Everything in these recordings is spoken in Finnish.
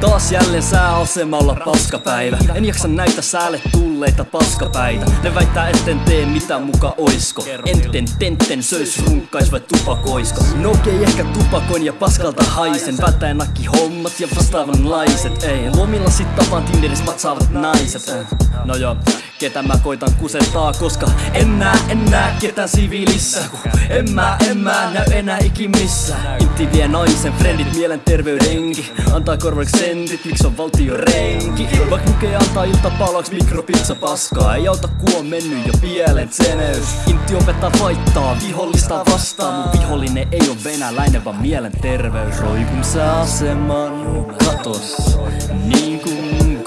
Taas jälleen sääasemalla paskapäivä. En jaksa näitä säälle tulleita paskapäitä. Ne väittää etten tee mitä muka oisko. Enten tenten söis runkkais vai tupakoisko. No okei okay, ehkä tupakoin ja paskalta haisen. Välttäen nakki hommat ja vastaavanlaiset Ei. Lomilla sit tapaan Tinderissä matsaavat naiset No joo ketä mä koitan kusettaa Koska en näe, en näe ketään siviilissä En mä, en mä näy enää ikin missä Intti vie naisen, frendit mielenterveydenki Antaa korvaksi sentit, miksi on valtio renki. Vaik lukee antaa iltapalaksi mikropizza paskaa. Ei auta ku on mennyt jo pielen tseneys. Intti opettaa vaittaa, vihollista vastaan. Mun vihollinen ei oo venäläinen vaan mielenterveys. Roikun sä aseman katos. Niin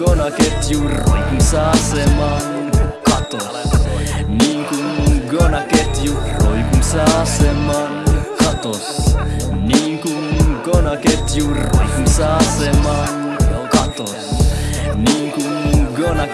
kuin konaketju roikun sä aseman katos. Niin kuin Gona-ketju roikumsa aseman katos. Niin kuin Gona-ketju roikumsa aseman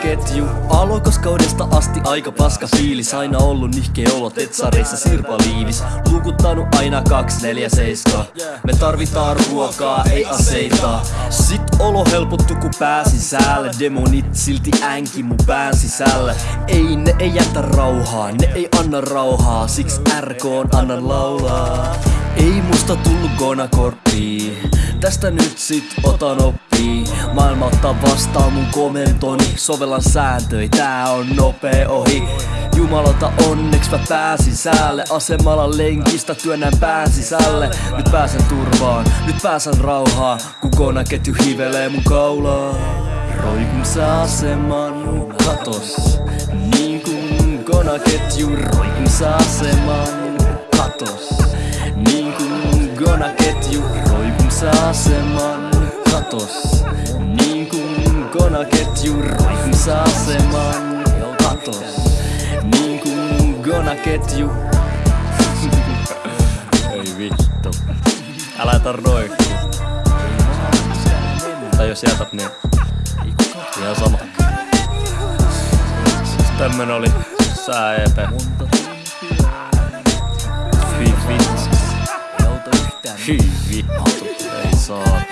kuin Gona-ketju Alokoskaudesta asti aika paska fiilis. Aina ollut nihkeä olo tetsareissa sirpaliivis. Lukuttanut aina 247 Me tarvitaan ruokaa, ei aseita. Sit olo helpottu ku pääsin säälle. Demonit silti änki mun pään sisällä. Ei ne ei jätä rauhaa, ne ei anna rauhaa. Siksi RK on annan laulaa. Ei musta tullu gonakorppii Tästä nyt sit otan oppii Maailma ottaa vastaan mun komentoni Sovellan sääntöi, tää on nopea ohi. Jumalata onneks mä pääsin säälle. Asemalla lenkistä työnnän pään sisälle. Nyt pääsen turvaan, nyt pääsen rauhaan. Kun ketju hivelee mun kaulaa Roikun sä aseman katos Niin kuin konaketju. Roikun sä aseman katos aseman katos. Niin kuin konaketju sä aseman katos. Niin kuin konaketju Ei vittu. Älä jätä roikkuu Tai jos jätät niin Ihan sama. Tämmönen oli sää EP vittu. Hyi vittu Ei saatana